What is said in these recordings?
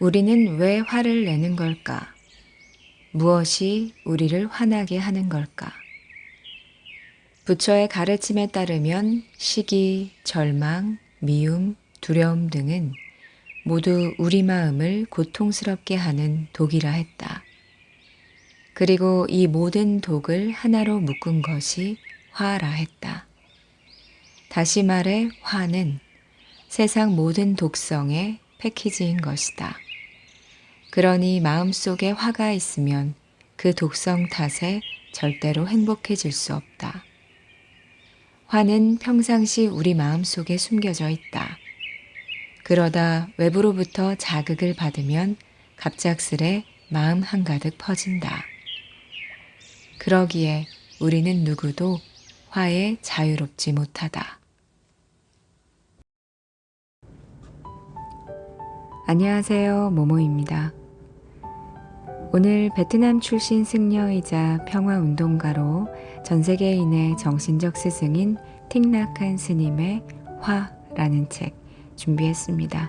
우리는 왜 화를 내는 걸까? 무엇이 우리를 화나게 하는 걸까? 부처의 가르침에 따르면 시기, 절망, 미움, 두려움 등은 모두 우리 마음을 고통스럽게 하는 독이라 했다. 그리고 이 모든 독을 하나로 묶은 것이 화라 했다. 다시 말해 화는 세상 모든 독성의 패키지인 것이다. 그러니 마음속에 화가 있으면 그 독성 탓에 절대로 행복해질 수 없다. 화는 평상시 우리 마음속에 숨겨져 있다. 그러다 외부로부터 자극을 받으면 갑작스레 마음 한가득 퍼진다. 그러기에 우리는 누구도 화에 자유롭지 못하다. 안녕하세요. 모모입니다. 오늘 베트남 출신 승려이자 평화운동가로 전 세계인의 정신적 스승인 틱낙한 스님의 화라는 책 준비했습니다.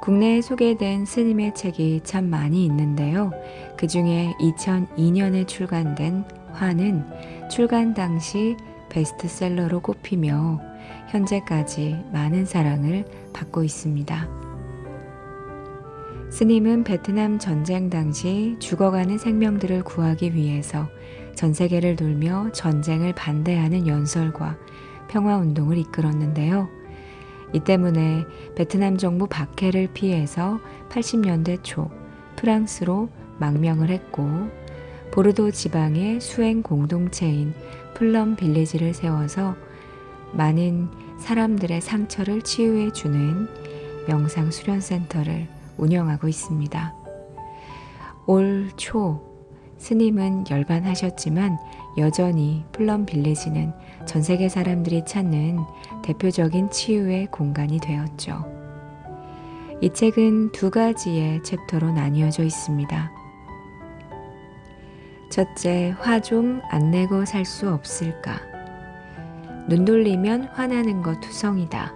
국내에 소개된 스님의 책이 참 많이 있는데요. 그 중에 2002년에 출간된 화는 출간 당시 베스트셀러로 꼽히며 현재까지 많은 사랑을 받고 있습니다. 스님은 베트남 전쟁 당시 죽어가는 생명들을 구하기 위해서 전 세계를 돌며 전쟁을 반대하는 연설과 평화운동을 이끌었는데요. 이 때문에 베트남 정부 박해를 피해서 80년대 초 프랑스로 망명을 했고 보르도 지방의 수행 공동체인 플럼 빌리지를 세워서 많은 사람들의 상처를 치유해 주는 명상 수련센터를 운영하고 있습니다. 올 초 스님은 열반하셨지만 여전히 플럼 빌리지는 전 세계 사람들이 찾는 대표적인 치유의 공간이 되었죠. 이 책은 두 가지의 챕터로 나뉘어져 있습니다. 첫째, 화 좀 안 내고 살 수 없을까? 눈 돌리면 화나는 것 투성이다.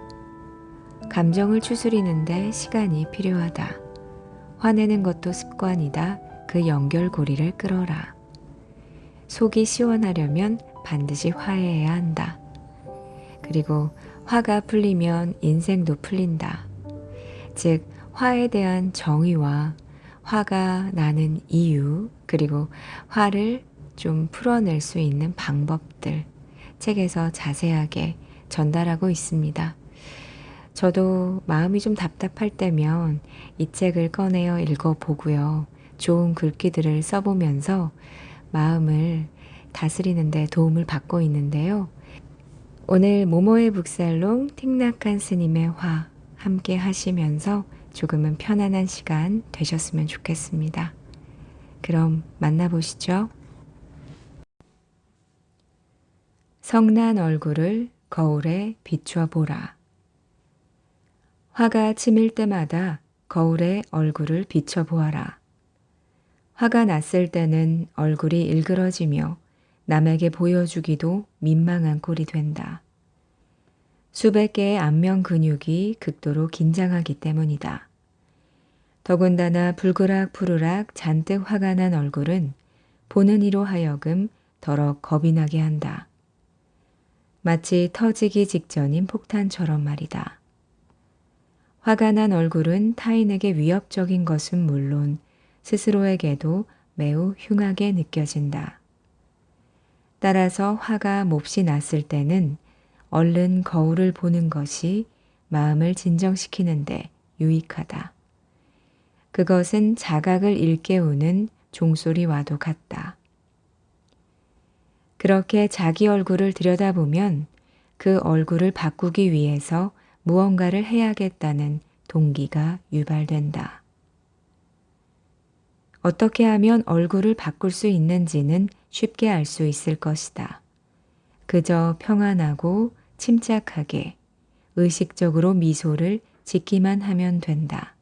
감정을 추스리는데 시간이 필요하다. 화내는 것도 습관이다. 그 연결고리를 끌어라. 속이 시원하려면 반드시 화해해야 한다. 그리고 화가 풀리면 인생도 풀린다. 즉, 화에 대한 정의와 화가 나는 이유, 그리고 화를 좀 풀어낼 수 있는 방법들 책에서 자세하게 전달하고 있습니다. 저도 마음이 좀 답답할 때면 이 책을 꺼내어 읽어보고요. 좋은 글귀들을 써보면서 마음을 다스리는데 도움을 받고 있는데요. 오늘 모모의 북살롱 틱낙한 스님의 화 함께 하시면서 조금은 편안한 시간 되셨으면 좋겠습니다. 그럼 만나보시죠. 성난 얼굴을 거울에 비추어 보라. 화가 치밀 때마다 거울에 얼굴을 비춰보아라. 화가 났을 때는 얼굴이 일그러지며 남에게 보여주기도 민망한 꼴이 된다. 수백 개의 안면 근육이 극도로 긴장하기 때문이다. 더군다나 불그락 푸르락 잔뜩 화가 난 얼굴은 보는 이로 하여금 더러 겁이 나게 한다. 마치 터지기 직전인 폭탄처럼 말이다. 화가 난 얼굴은 타인에게 위협적인 것은 물론 스스로에게도 매우 흉하게 느껴진다. 따라서 화가 몹시 났을 때는 얼른 거울을 보는 것이 마음을 진정시키는데 유익하다. 그것은 자각을 일깨우는 종소리와도 같다. 그렇게 자기 얼굴을 들여다보면 그 얼굴을 바꾸기 위해서 무언가를 해야겠다는 동기가 유발된다. 어떻게 하면 얼굴을 바꿀 수 있는지는 쉽게 알 수 있을 것이다. 그저 평안하고 침착하게 의식적으로 미소를 짓기만 하면 된다.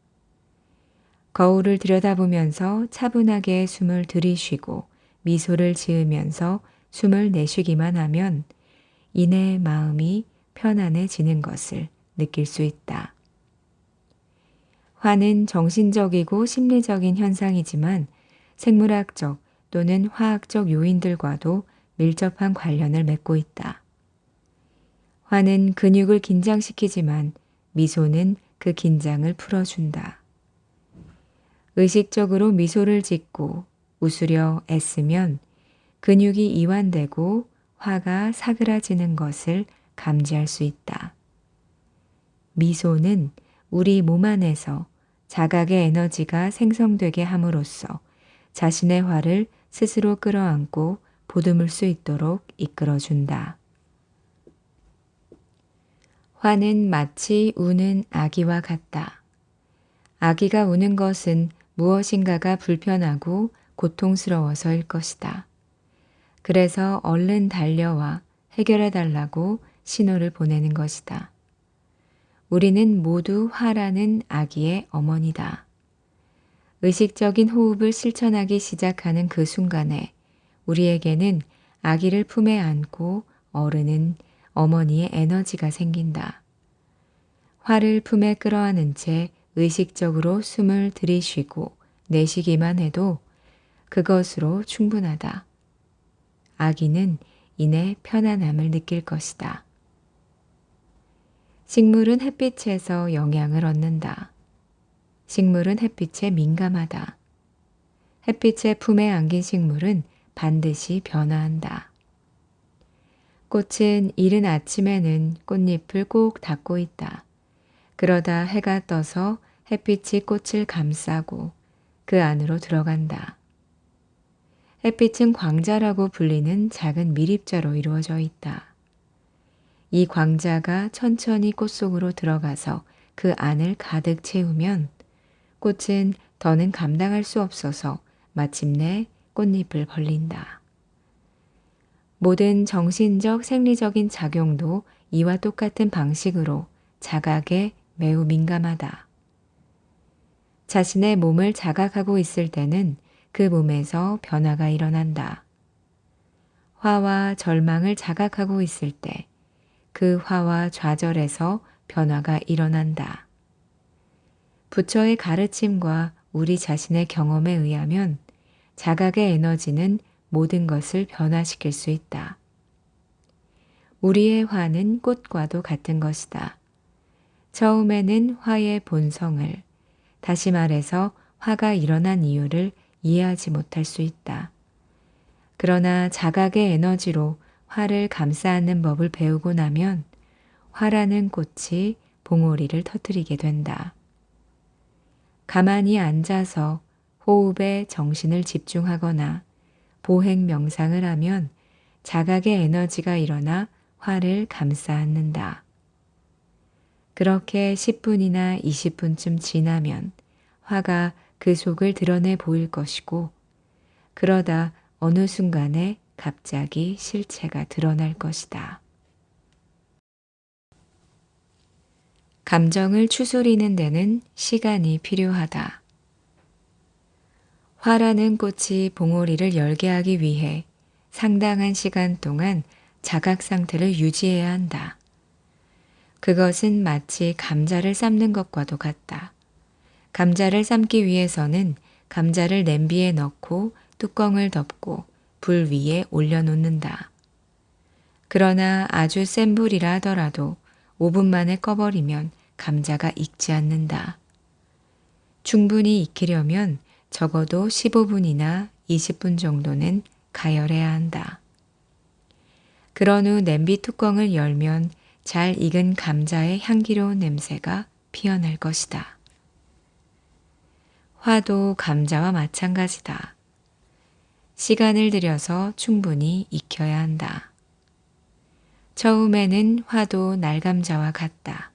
거울을 들여다보면서 차분하게 숨을 들이쉬고 미소를 지으면서 숨을 내쉬기만 하면 이내 마음이 편안해지는 것을 느낄 수 있다. 화는 정신적이고 심리적인 현상이지만 생물학적 또는 화학적 요인들과도 밀접한 관련을 맺고 있다. 화는 근육을 긴장시키지만 미소는 그 긴장을 풀어준다. 의식적으로 미소를 짓고 웃으려 애쓰면 근육이 이완되고 화가 사그라지는 것을 감지할 수 있다. 미소는 우리 몸 안에서 자각의 에너지가 생성되게 함으로써 자신의 화를 스스로 끌어안고 보듬을 수 있도록 이끌어준다. 화는 마치 우는 아기와 같다. 아기가 우는 것은 무엇인가가 불편하고 고통스러워서일 것이다. 그래서 얼른 달려와 해결해 달라고 신호를 보내는 것이다. 우리는 모두 화라는 아기의 어머니다. 의식적인 호흡을 실천하기 시작하는 그 순간에 우리에게는 아기를 품에 안고 어른은 어머니의 에너지가 생긴다. 화를 품에 끌어안은 채 의식적으로 숨을 들이쉬고 내쉬기만 해도 그것으로 충분하다. 아기는 이내 편안함을 느낄 것이다. 식물은 햇빛에서 영향을 얻는다. 식물은 햇빛에 민감하다. 햇빛의 품에 안긴 식물은 반드시 변화한다. 꽃은 이른 아침에는 꽃잎을 꼭 닫고 있다. 그러다 해가 떠서 햇빛이 꽃을 감싸고 그 안으로 들어간다. 햇빛은 광자라고 불리는 작은 미립자로 이루어져 있다. 이 광자가 천천히 꽃 속으로 들어가서 그 안을 가득 채우면 꽃은 더는 감당할 수 없어서 마침내 꽃잎을 벌린다. 모든 정신적 생리적인 작용도 이와 똑같은 방식으로 자각에 매우 민감하다. 자신의 몸을 자각하고 있을 때는 그 몸에서 변화가 일어난다. 화와 절망을 자각하고 있을 때 그 화와 좌절에서 변화가 일어난다. 부처의 가르침과 우리 자신의 경험에 의하면 자각의 에너지는 모든 것을 변화시킬 수 있다. 우리의 화는 꽃과도 같은 것이다. 처음에는 화의 본성을, 다시 말해서 화가 일어난 이유를 이해하지 못할 수 있다. 그러나 자각의 에너지로 화를 감싸 안는 법을 배우고 나면 화라는 꽃이 봉오리를 터뜨리게 된다. 가만히 앉아서 호흡에 정신을 집중하거나 보행 명상을 하면 자각의 에너지가 일어나 화를 감싸 안는다. 그렇게 10분이나 20분쯤 지나면 화가 그 속을 드러내 보일 것이고 그러다 어느 순간에 갑자기 실체가 드러날 것이다. 감정을 추스리는 데는 시간이 필요하다. 화라는 꽃이 봉오리를 열게 하기 위해 상당한 시간 동안 자각 상태를 유지해야 한다. 그것은 마치 감자를 삶는 것과도 같다. 감자를 삶기 위해서는 감자를 냄비에 넣고 뚜껑을 덮고 불 위에 올려놓는다. 그러나 아주 센 불이라 하더라도 5분 만에 꺼버리면 감자가 익지 않는다. 충분히 익히려면 적어도 15분이나 20분 정도는 가열해야 한다. 그런 후 냄비 뚜껑을 열면 잘 익은 감자의 향기로운 냄새가 피어날 것이다. 화도 감자와 마찬가지다. 시간을 들여서 충분히 익혀야 한다. 처음에는 화도 날감자와 같다.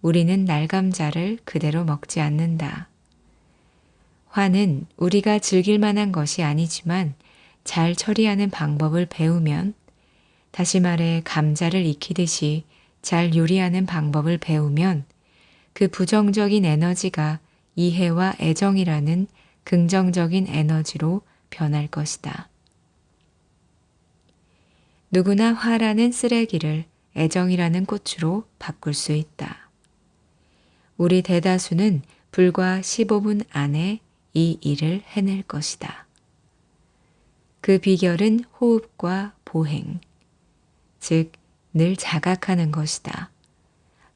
우리는 날감자를 그대로 먹지 않는다. 화는 우리가 즐길 만한 것이 아니지만 잘 처리하는 방법을 배우면 다시 말해 감자를 익히듯이 잘 요리하는 방법을 배우면 그 부정적인 에너지가 이해와 애정이라는 긍정적인 에너지로 변할 것이다. 누구나 화라는 쓰레기를 애정이라는 꽃으로 바꿀 수 있다. 우리 대다수는 불과 15분 안에 이 일을 해낼 것이다. 그 비결은 호흡과 보행, 즉, 늘 자각하는 것이다.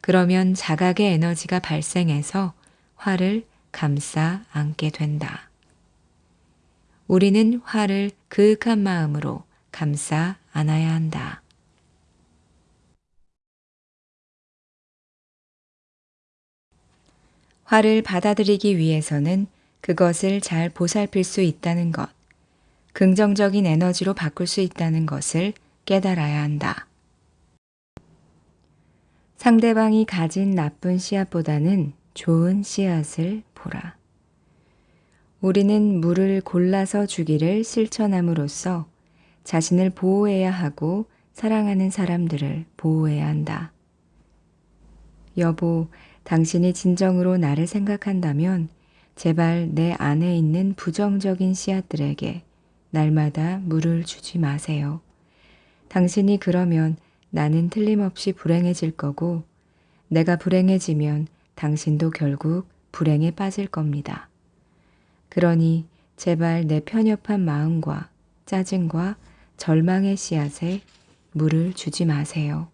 그러면 자각의 에너지가 발생해서 화를 감싸 안게 된다. 우리는 화를 그윽한 마음으로 감싸 안아야 한다. 화를 받아들이기 위해서는 그것을 잘 보살필 수 있다는 것, 긍정적인 에너지로 바꿀 수 있다는 것을 깨달아야 한다. 상대방이 가진 나쁜 씨앗보다는 좋은 씨앗을 보라. 우리는 물을 골라서 주기를 실천함으로써 자신을 보호해야 하고 사랑하는 사람들을 보호해야 한다. 여보, 당신이 진정으로 나를 생각한다면 제발 내 안에 있는 부정적인 씨앗들에게 날마다 물을 주지 마세요. 당신이 그러면 나는 틀림없이 불행해질 거고 내가 불행해지면 당신도 결국 불행에 빠질 겁니다. 그러니 제발 내 편협한 마음과 짜증과 절망의 씨앗에 물을 주지 마세요.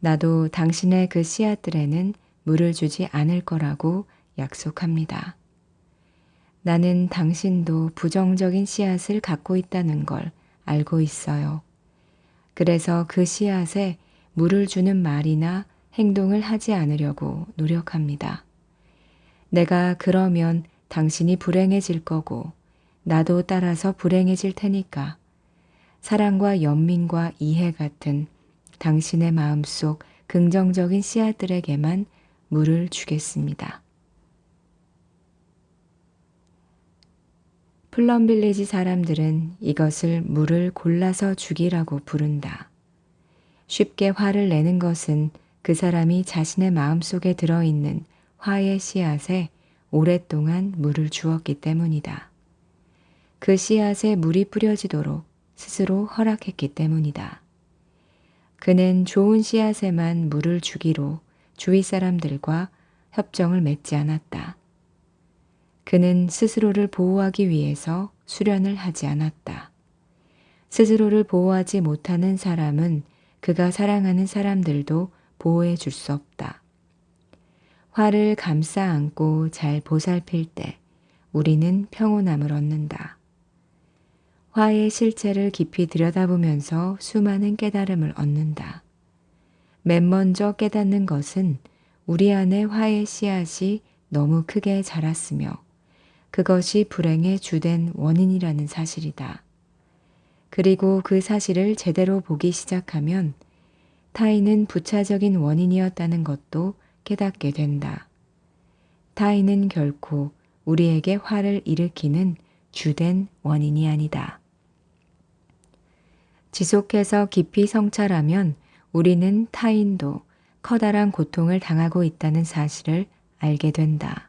나도 당신의 그 씨앗들에는 물을 주지 않을 거라고 약속합니다. 나는 당신도 부정적인 씨앗을 갖고 있다는 걸 알고 있어요. 그래서 그 씨앗에 물을 주는 말이나 행동을 하지 않으려고 노력합니다. 내가 그러면 당신이 불행해질 거고 나도 따라서 불행해질 테니까 사랑과 연민과 이해 같은 당신의 마음속 긍정적인 씨앗들에게만 물을 주겠습니다. 플럼빌리지 사람들은 이것을 물을 골라서 주기라고 부른다. 쉽게 화를 내는 것은 그 사람이 자신의 마음속에 들어있는 화의 씨앗에 오랫동안 물을 주었기 때문이다. 그 씨앗에 물이 뿌려지도록 스스로 허락했기 때문이다. 그는 좋은 씨앗에만 물을 주기로 주위 사람들과 협정을 맺지 않았다. 그는 스스로를 보호하기 위해서 수련을 하지 않았다. 스스로를 보호하지 못하는 사람은 그가 사랑하는 사람들도 보호해 줄 수 없다. 화를 감싸 안고 잘 보살필 때 우리는 평온함을 얻는다. 화의 실체를 깊이 들여다보면서 수많은 깨달음을 얻는다. 맨 먼저 깨닫는 것은 우리 안에 화의 씨앗이 너무 크게 자랐으며 그것이 불행의 주된 원인이라는 사실이다. 그리고 그 사실을 제대로 보기 시작하면 타인은 부차적인 원인이었다는 것도 깨닫게 된다. 타인은 결코 우리에게 화를 일으키는 주된 원인이 아니다. 지속해서 깊이 성찰하면 우리는 타인도 커다란 고통을 당하고 있다는 사실을 알게 된다.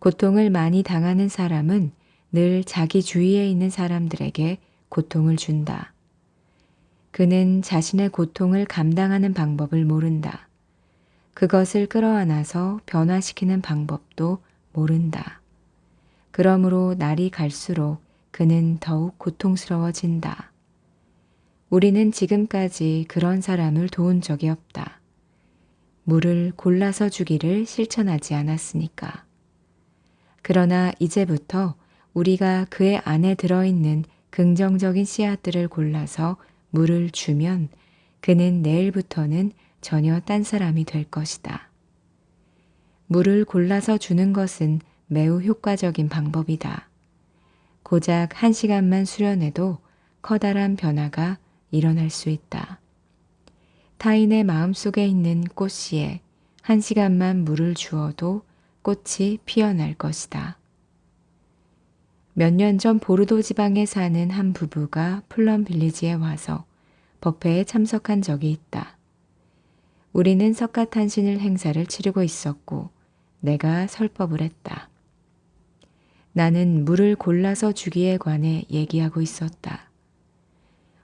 고통을 많이 당하는 사람은 늘 자기 주위에 있는 사람들에게 고통을 준다. 그는 자신의 고통을 감당하는 방법을 모른다. 그것을 끌어안아서 변화시키는 방법도 모른다. 그러므로 날이 갈수록 그는 더욱 고통스러워진다. 우리는 지금까지 그런 사람을 도운 적이 없다. 물을 골라서 주기를 실천하지 않았으니까. 그러나 이제부터 우리가 그의 안에 들어있는 긍정적인 씨앗들을 골라서 물을 주면 그는 내일부터는 전혀 딴 사람이 될 것이다. 물을 골라서 주는 것은 매우 효과적인 방법이다. 고작 한 시간만 수련해도 커다란 변화가 일어날 수 있다. 타인의 마음속에 있는 꽃씨에 한 시간만 물을 주어도 꽃이 피어날 것이다. 몇 년 전 보르도 지방에 사는 한 부부가 플럼 빌리지에 와서 법회에 참석한 적이 있다. 우리는 석가탄신일 행사를 치르고 있었고 내가 설법을 했다. 나는 물을 골라서 주기에 관해 얘기하고 있었다.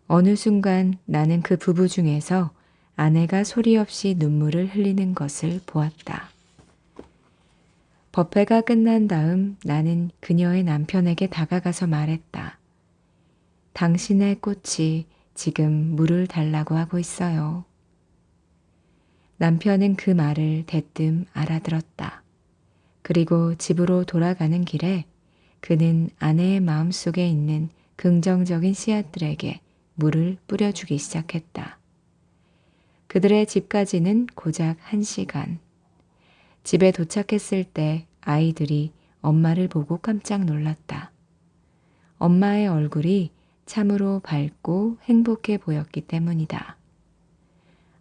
어느 순간 나는 그 부부 중에서 아내가 소리 없이 눈물을 흘리는 것을 보았다. 법회가 끝난 다음 나는 그녀의 남편에게 다가가서 말했다. 당신의 꽃이 지금 물을 달라고 하고 있어요. 남편은 그 말을 대뜸 알아들었다. 그리고 집으로 돌아가는 길에 그는 아내의 마음속에 있는 긍정적인 씨앗들에게 물을 뿌려주기 시작했다. 그들의 집까지는 고작 한 시간. 집에 도착했을 때 아이들이 엄마를 보고 깜짝 놀랐다. 엄마의 얼굴이 참으로 밝고 행복해 보였기 때문이다.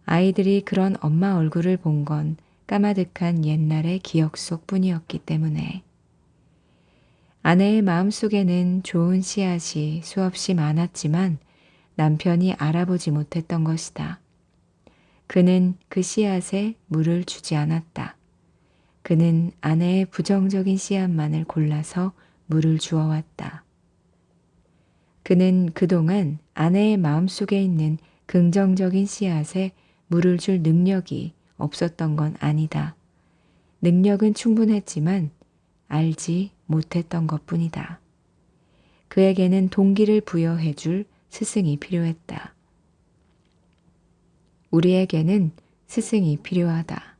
아이들이 그런 엄마 얼굴을 본 건 까마득한 옛날의 기억 속 뿐이었기 때문에 아내의 마음속에는 좋은 씨앗이 수없이 많았지만 남편이 알아보지 못했던 것이다. 그는 그 씨앗에 물을 주지 않았다. 그는 아내의 부정적인 씨앗만을 골라서 물을 주어왔다. 그는 그동안 아내의 마음속에 있는 긍정적인 씨앗에 물을 줄 능력이 없었던 건 아니다. 능력은 충분했지만 알지 못했던 것 뿐이다. 그에게는 동기를 부여해 줄 스승이 필요했다. 우리에게는 스승이 필요하다.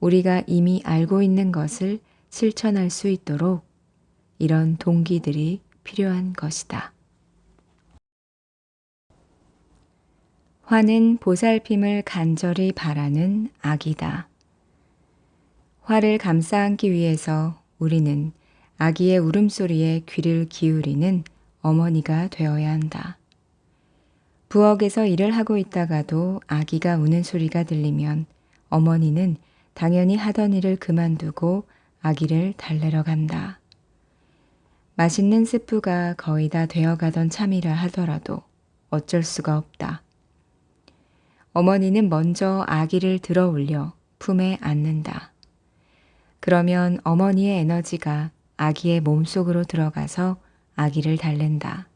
우리가 이미 알고 있는 것을 실천할 수 있도록 이런 동기들이 필요한 것이다. 화는 보살핌을 간절히 바라는 악이다. 화를 감싸 안기 위해서 우리는 아기의 울음소리에 귀를 기울이는 어머니가 되어야 한다. 부엌에서 일을 하고 있다가도 아기가 우는 소리가 들리면 어머니는 당연히 하던 일을 그만두고 아기를 달래러 간다. 맛있는 스프가 거의 다 되어가던 참이라 하더라도 어쩔 수가 없다. 어머니는 먼저 아기를 들어 올려 품에 안는다. 그러면 어머니의 에너지가 아기의 몸속으로 들어가서 아기를 달랜다.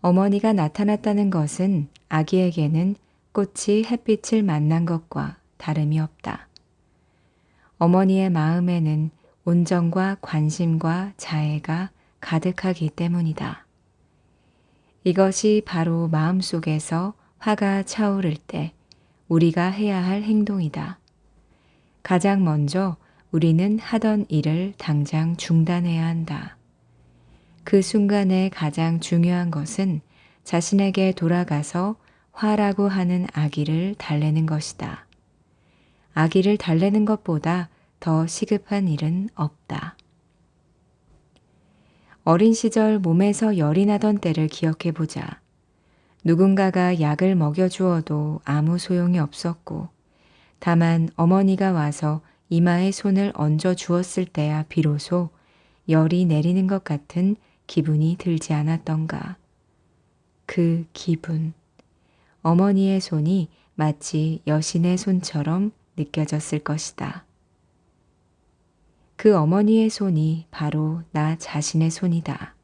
어머니가 나타났다는 것은 아기에게는 꽃이 햇빛을 만난 것과 다름이 없다. 어머니의 마음에는 온정과 관심과 자애가 가득하기 때문이다. 이것이 바로 마음속에서 화가 차오를 때 우리가 해야 할 행동이다. 가장 먼저 우리는 하던 일을 당장 중단해야 한다. 그 순간에 가장 중요한 것은 자신에게 돌아가서 화라고 하는 아기를 달래는 것이다. 아기를 달래는 것보다 더 시급한 일은 없다. 어린 시절 몸에서 열이 나던 때를 기억해 보자. 누군가가 약을 먹여주어도 아무 소용이 없었고, 다만 어머니가 와서 이마에 손을 얹어 주었을 때야 비로소 열이 내리는 것 같은 기분이 들지 않았던가. 그 기분. 어머니의 손이 마치 여신의 손처럼 느껴졌을 것이다. 그 어머니의 손이 바로 나 자신의 손이다.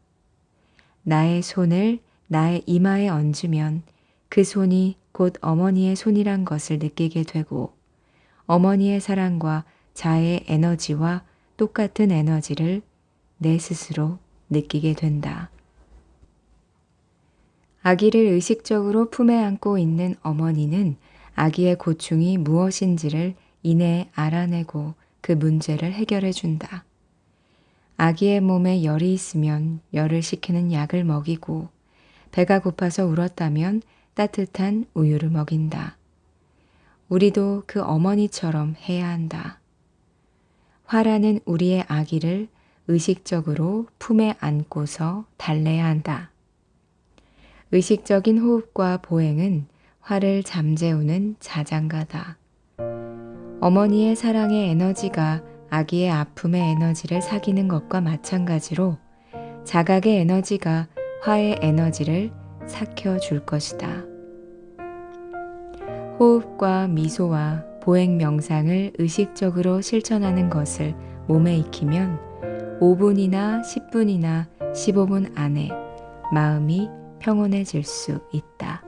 나의 손을 나의 이마에 얹으면 그 손이 곧 어머니의 손이란 것을 느끼게 되고 어머니의 사랑과 자의 에너지와 똑같은 에너지를 내 스스로 느끼게 된다. 아기를 의식적으로 품에 안고 있는 어머니는 아기의 고충이 무엇인지를 이내 알아내고 그 문제를 해결해 준다. 아기의 몸에 열이 있으면 열을 식히는 약을 먹이고 배가 고파서 울었다면 따뜻한 우유를 먹인다. 우리도 그 어머니처럼 해야 한다. 화라는 우리의 아기를 의식적으로 품에 안고서 달래야 한다. 의식적인 호흡과 보행은 화를 잠재우는 자장가다. 어머니의 사랑의 에너지가 아기의 아픔의 에너지를 사귀는 것과 마찬가지로 자각의 에너지가 화의 에너지를 삭혀 줄 것이다. 호흡과 미소와 보행 명상을 의식적으로 실천하는 것을 몸에 익히면 5분이나 10분이나 15분 안에 마음이 평온해질 수 있다.